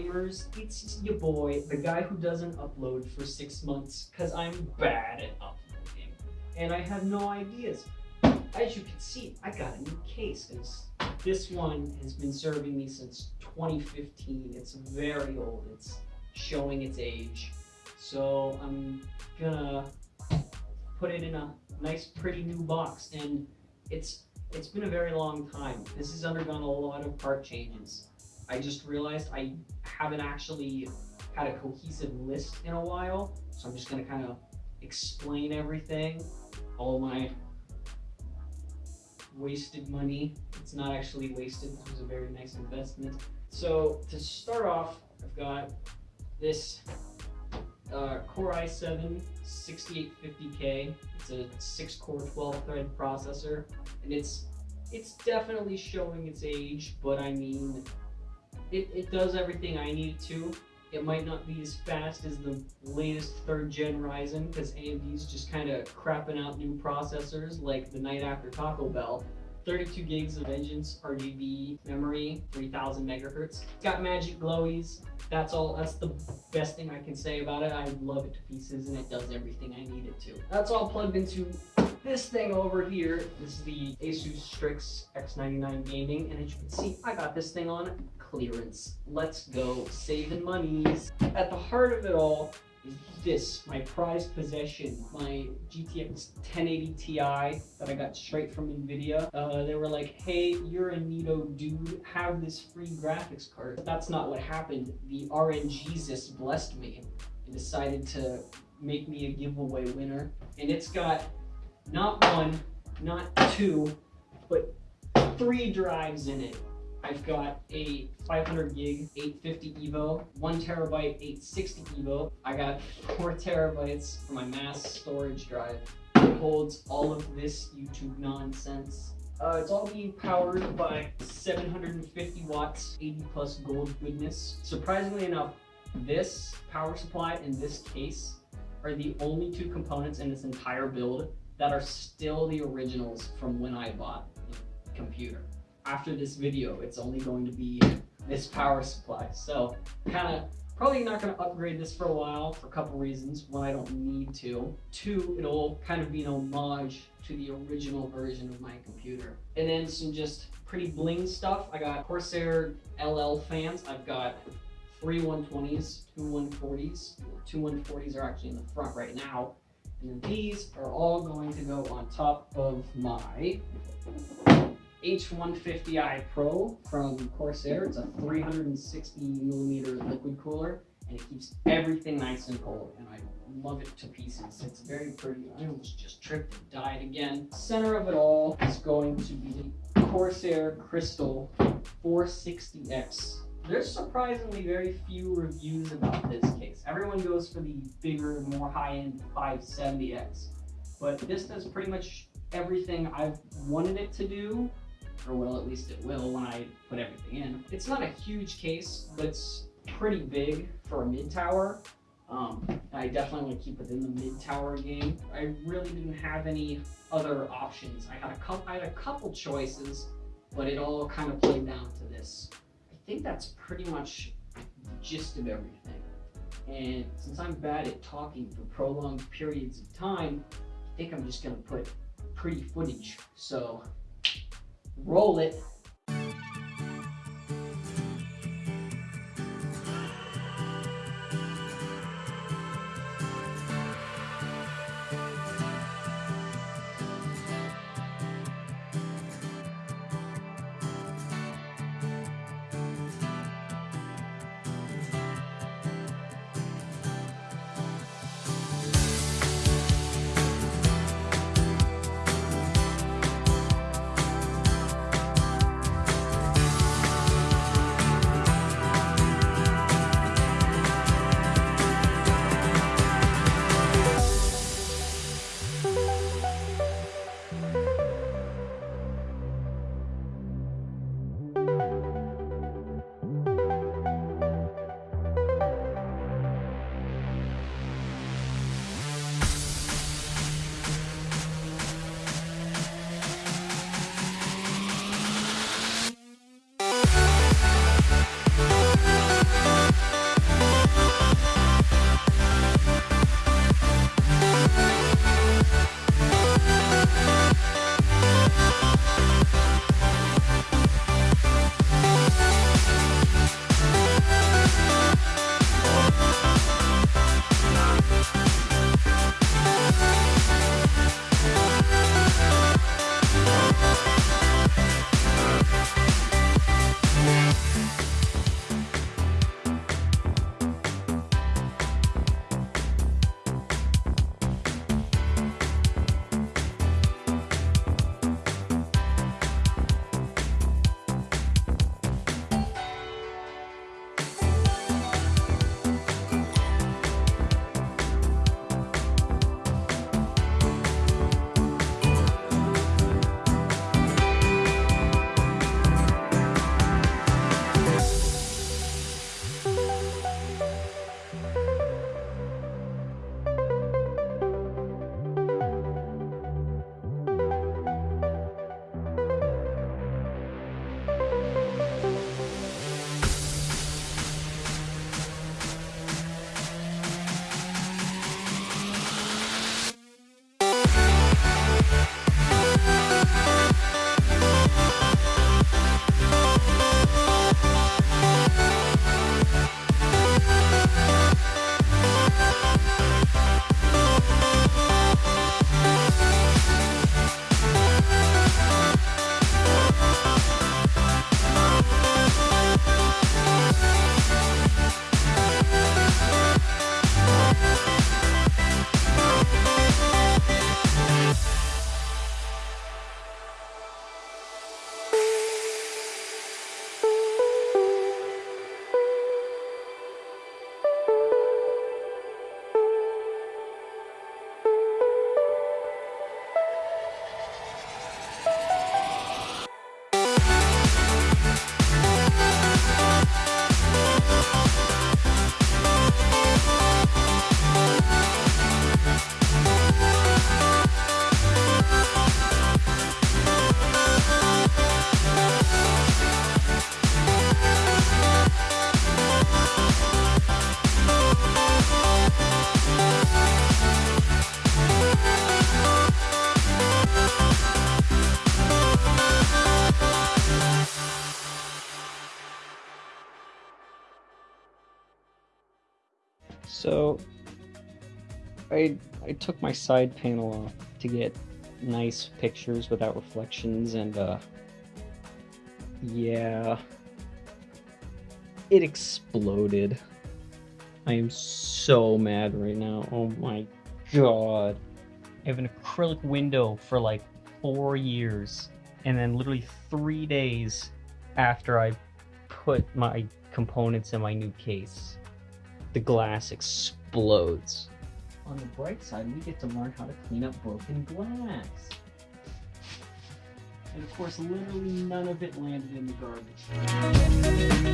gamers? It's your boy, the guy who doesn't upload for six months because I'm bad at uploading and I have no ideas. As you can see, I got a new case. It's, this one has been serving me since 2015. It's very old. It's showing its age. So I'm gonna put it in a nice pretty new box and it's it's been a very long time. This has undergone a lot of part changes. I just realized I haven't actually had a cohesive list in a while, so I'm just gonna kind of explain everything, all my wasted money. It's not actually wasted, it was a very nice investment. So to start off, I've got this uh, Core i7 6850K. It's a 6 core 12 thread processor and it's it's definitely showing its age, but I mean it, it does everything I need to. It might not be as fast as the latest third gen Ryzen because AMD's just kind of crapping out new processors like the night after Taco Bell. 32 gigs of Vengeance RGB memory, 3000 megahertz. It's got magic glowies. That's all, that's the best thing I can say about it. I love it to pieces and it does everything I need it to. That's all plugged into this thing over here. This is the Asus Strix X99 Gaming and as you can see, I got this thing on clearance. Let's go saving monies. At the heart of it all is this, my prized possession, my GTX 1080 Ti that I got straight from NVIDIA. Uh, they were like, hey, you're a neato dude, have this free graphics card. But that's not what happened. The RNGesus blessed me and decided to make me a giveaway winner. And it's got not one, not two, but three drives in it. I've got a 500 gig 850 EVO, one terabyte 860 EVO. I got four terabytes for my mass storage drive. It holds all of this YouTube nonsense. Uh, it's all being powered by 750 watts, 80 plus gold goodness. Surprisingly enough, this power supply and this case are the only two components in this entire build that are still the originals from when I bought the computer after this video, it's only going to be this power supply. So kind of probably not going to upgrade this for a while for a couple reasons. One, I don't need to. Two, it'll kind of be an homage to the original version of my computer. And then some just pretty bling stuff. I got Corsair LL fans. I've got three 120s, two 140s. Two 140s are actually in the front right now. And then these are all going to go on top of my H150i Pro from Corsair. It's a 360 millimeter liquid cooler and it keeps everything nice and cold and I love it to pieces. It's very pretty. I almost just tripped and died again. Center of it all is going to be the Corsair Crystal 460X. There's surprisingly very few reviews about this case. Everyone goes for the bigger, more high-end 570X. But this does pretty much everything I've wanted it to do or well, at least it will when I put everything in. It's not a huge case, but it's pretty big for a mid-tower. Um, I definitely want to keep it in the mid-tower game. I really didn't have any other options. I had a couple, I had a couple choices, but it all kind of played down to this. I think that's pretty much the gist of everything. And since I'm bad at talking for prolonged periods of time, I think I'm just gonna put pretty footage. So roll it, So I I took my side panel off to get nice pictures without reflections and uh yeah it exploded. I am so mad right now. Oh my god. I have an acrylic window for like four years, and then literally three days after I put my components in my new case, the glass explodes. On the bright side, we get to learn how to clean up broken glass. And of course, literally none of it landed in the garbage.